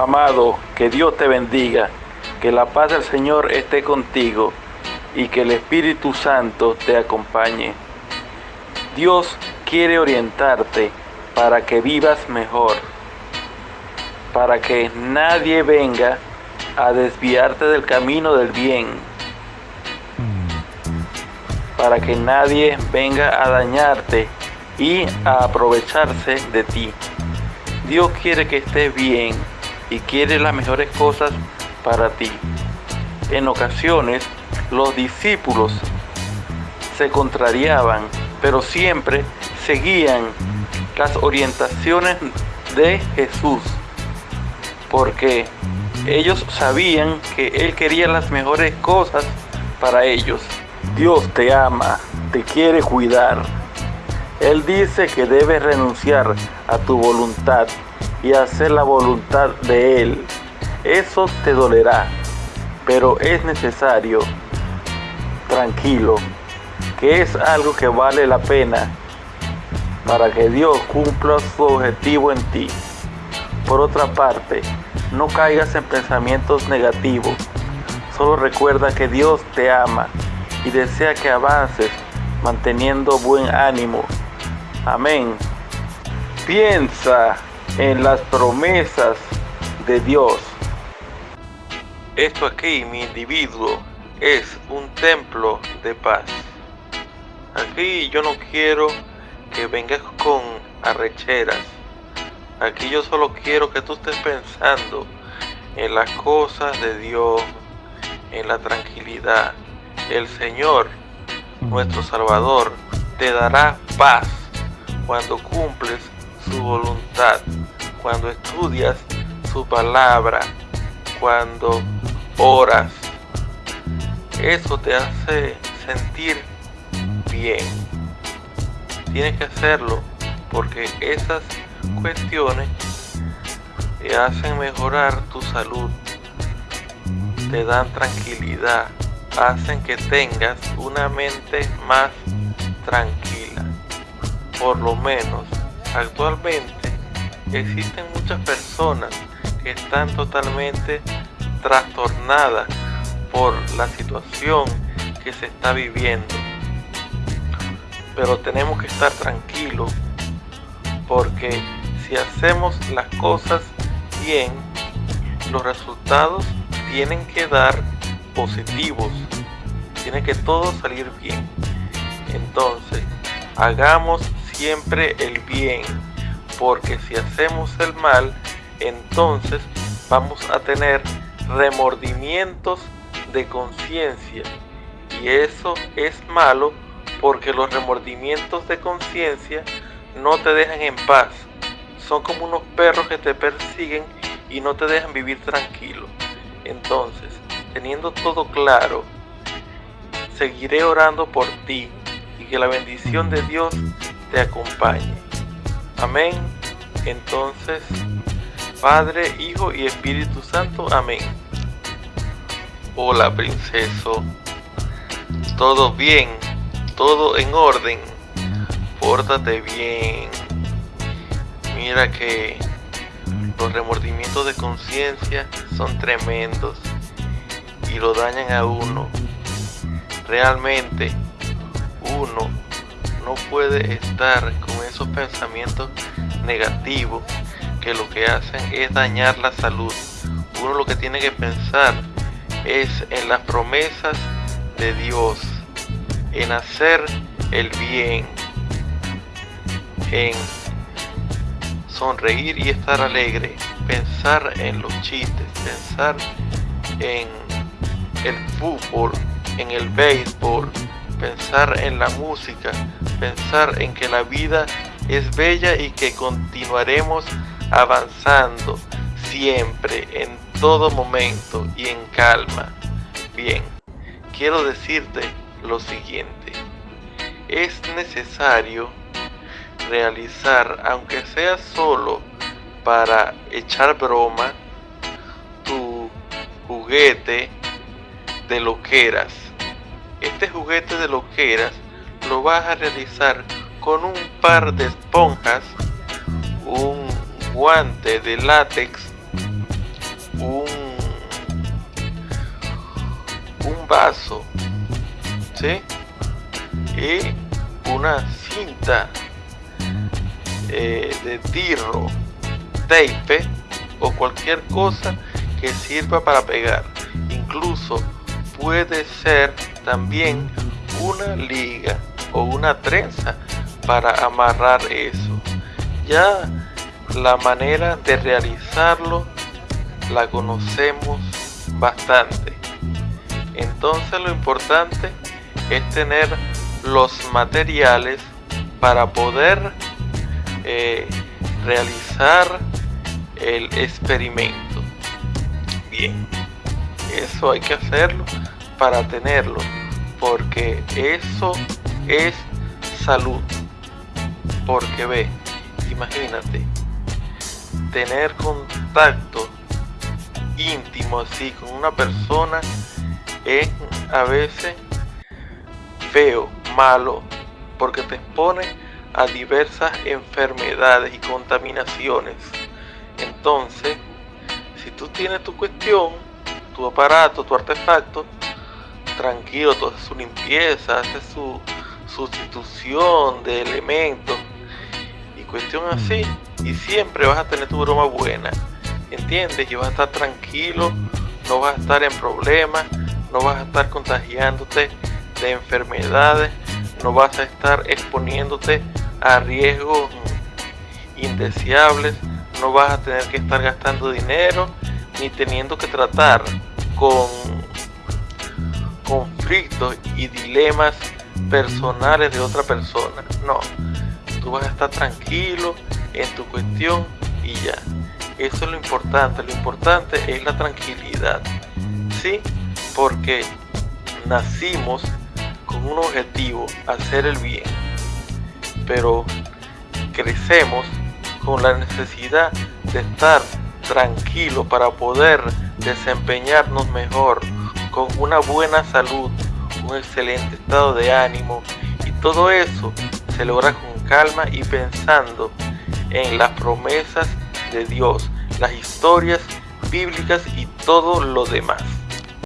Amado, que Dios te bendiga, que la paz del Señor esté contigo y que el Espíritu Santo te acompañe. Dios quiere orientarte para que vivas mejor, para que nadie venga a desviarte del camino del bien, para que nadie venga a dañarte y a aprovecharse de ti. Dios quiere que estés bien y quiere las mejores cosas para ti. En ocasiones los discípulos se contrariaban, pero siempre seguían las orientaciones de Jesús, porque ellos sabían que Él quería las mejores cosas para ellos. Dios te ama, te quiere cuidar. Él dice que debes renunciar a tu voluntad y hacer la voluntad de Él. Eso te dolerá, pero es necesario, tranquilo, que es algo que vale la pena para que Dios cumpla su objetivo en ti. Por otra parte, no caigas en pensamientos negativos. Solo recuerda que Dios te ama y desea que avances manteniendo buen ánimo. Amén. Piensa en las promesas de Dios. Esto aquí, mi individuo, es un templo de paz. Aquí yo no quiero que vengas con arrecheras. Aquí yo solo quiero que tú estés pensando en las cosas de Dios, en la tranquilidad. El Señor, nuestro Salvador, te dará paz cuando cumples su voluntad, cuando estudias su palabra, cuando oras. Eso te hace sentir bien. Tienes que hacerlo porque esas cuestiones te hacen mejorar tu salud, te dan tranquilidad, hacen que tengas una mente más tranquila. Por lo menos Actualmente existen muchas personas que están totalmente trastornadas por la situación que se está viviendo. Pero tenemos que estar tranquilos porque si hacemos las cosas bien, los resultados tienen que dar positivos. Tiene que todo salir bien. Entonces, hagamos siempre el bien, porque si hacemos el mal, entonces vamos a tener remordimientos de conciencia. Y eso es malo porque los remordimientos de conciencia no te dejan en paz. Son como unos perros que te persiguen y no te dejan vivir tranquilo. Entonces, teniendo todo claro, seguiré orando por ti y que la bendición de Dios te acompañe. Amén. Entonces, Padre, Hijo y Espíritu Santo. Amén. Hola, princeso. Todo bien, todo en orden. Pórtate bien. Mira que los remordimientos de conciencia son tremendos y lo dañan a uno. Realmente, uno no puede estar con esos pensamientos negativos que lo que hacen es dañar la salud. Uno lo que tiene que pensar es en las promesas de Dios, en hacer el bien, en sonreír y estar alegre, pensar en los chistes, pensar en el fútbol, en el béisbol, pensar en la música, pensar en que la vida es bella y que continuaremos avanzando siempre, en todo momento y en calma. Bien, quiero decirte lo siguiente. Es necesario realizar, aunque sea solo para echar broma, tu juguete de loqueras este juguete de loqueras lo vas a realizar con un par de esponjas, un guante de látex, un, un vaso, ¿sí? Y una cinta eh, de tirro, tape o cualquier cosa que sirva para pegar. Incluso puede ser también una liga o una trenza para amarrar eso. Ya la manera de realizarlo la conocemos bastante. Entonces lo importante es tener los materiales para poder eh, realizar el experimento. Bien, eso hay que hacerlo para tenerlo, porque eso es salud. Porque ve, imagínate, tener contacto íntimo así con una persona es a veces feo, malo, porque te expone a diversas enfermedades y contaminaciones. Entonces, si tú tienes tu cuestión, tu aparato, tu artefacto, tranquilo, tú haces su limpieza, haces su sustitución de elementos cuestión así, y siempre vas a tener tu broma buena, ¿entiendes? Y vas a estar tranquilo, no vas a estar en problemas, no vas a estar contagiándote de enfermedades, no vas a estar exponiéndote a riesgos indeseables, no vas a tener que estar gastando dinero ni teniendo que tratar con conflictos y dilemas personales de otra persona. No, tú vas a estar tranquilo en tu cuestión y ya. Eso es lo importante. Lo importante es la tranquilidad. Sí, porque nacimos con un objetivo, hacer el bien. Pero crecemos con la necesidad de estar tranquilo para poder desempeñarnos mejor, con una buena salud, un excelente estado de ánimo y todo eso se logra con calma y pensando en las promesas de Dios, las historias bíblicas y todo lo demás.